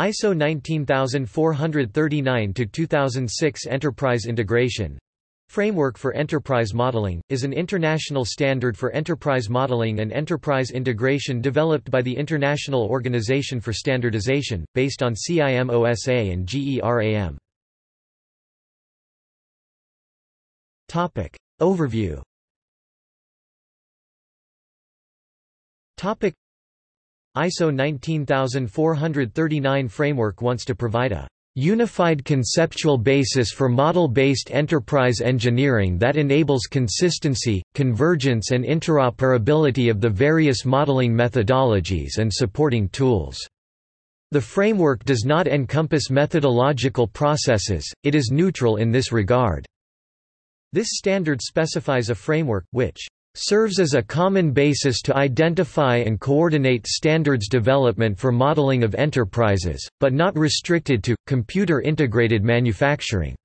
ISO 19439-2006 Enterprise Integration Framework for Enterprise Modeling, is an international standard for enterprise modeling and enterprise integration developed by the International Organization for Standardization, based on CIMOSA and GERAM. Overview ISO 19439 framework wants to provide a unified conceptual basis for model-based enterprise engineering that enables consistency, convergence and interoperability of the various modeling methodologies and supporting tools. The framework does not encompass methodological processes, it is neutral in this regard. This standard specifies a framework, which serves as a common basis to identify and coordinate standards development for modeling of enterprises, but not restricted to, computer-integrated manufacturing.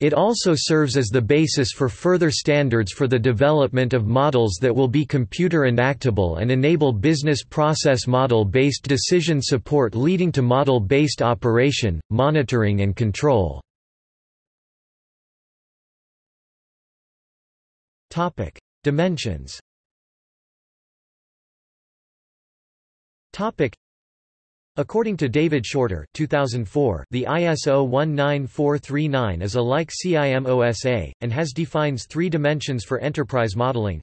It also serves as the basis for further standards for the development of models that will be computer enactable and enable business process model-based decision support leading to model-based operation, monitoring and control. Dimensions According to David Shorter 2004, the ISO 19439 is a like CIMOSA, and has defines three dimensions for enterprise modeling.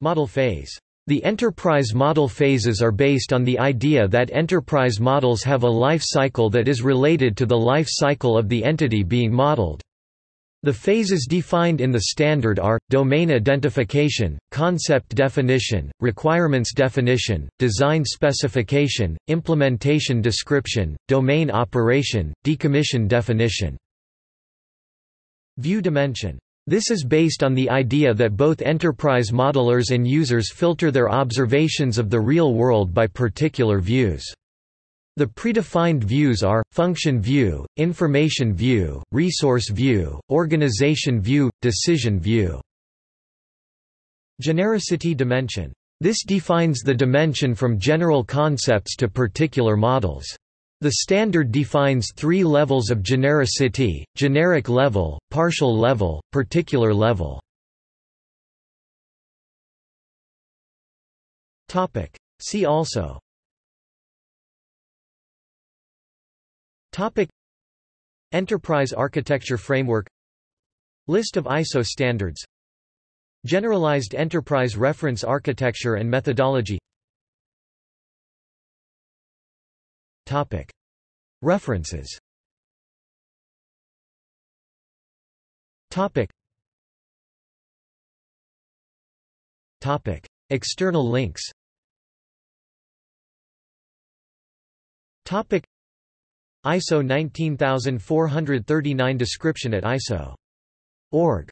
Model phase. The enterprise model phases are based on the idea that enterprise models have a life cycle that is related to the life cycle of the entity being modeled. The phases defined in the standard are, domain identification, concept definition, requirements definition, design specification, implementation description, domain operation, decommission definition. View dimension. This is based on the idea that both enterprise modelers and users filter their observations of the real world by particular views. The predefined views are, function view, information view, resource view, organization view, decision view. Genericity dimension. This defines the dimension from general concepts to particular models. The standard defines three levels of genericity, generic level, partial level, particular level. See also Topic. Enterprise Architecture Framework. List of ISO standards. Generalized Enterprise Reference Architecture and Methodology. Topic. References. Topic. Topic. External links. Topic ISO 19439 description at ISO.org